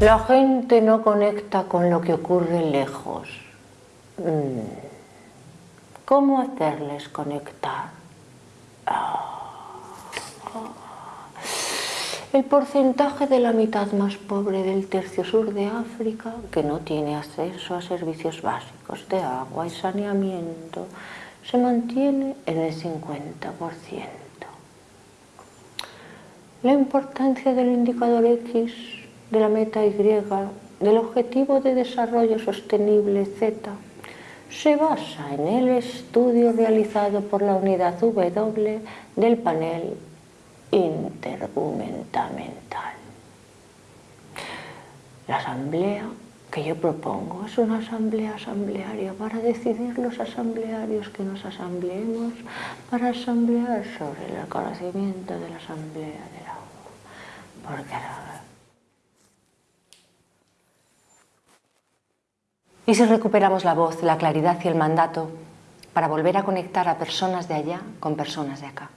La gente no conecta con lo que ocurre lejos. Mm. ¿Cómo hacerles conectar? Ah. El porcentaje de la mitad más pobre del tercio sur de África, que no tiene acceso a servicios básicos de agua y saneamiento, se mantiene en el 50%. La importancia del indicador X, de la meta Y, del objetivo de desarrollo sostenible Z, se basa en el estudio realizado por la unidad W del panel intergumentamental. La asamblea que yo propongo es una asamblea asamblearia para decidir los asamblearios que nos asambleemos, para asamblear sobre el conocimiento de la asamblea del agua. Porque ¿Y si recuperamos la voz, la claridad y el mandato para volver a conectar a personas de allá con personas de acá?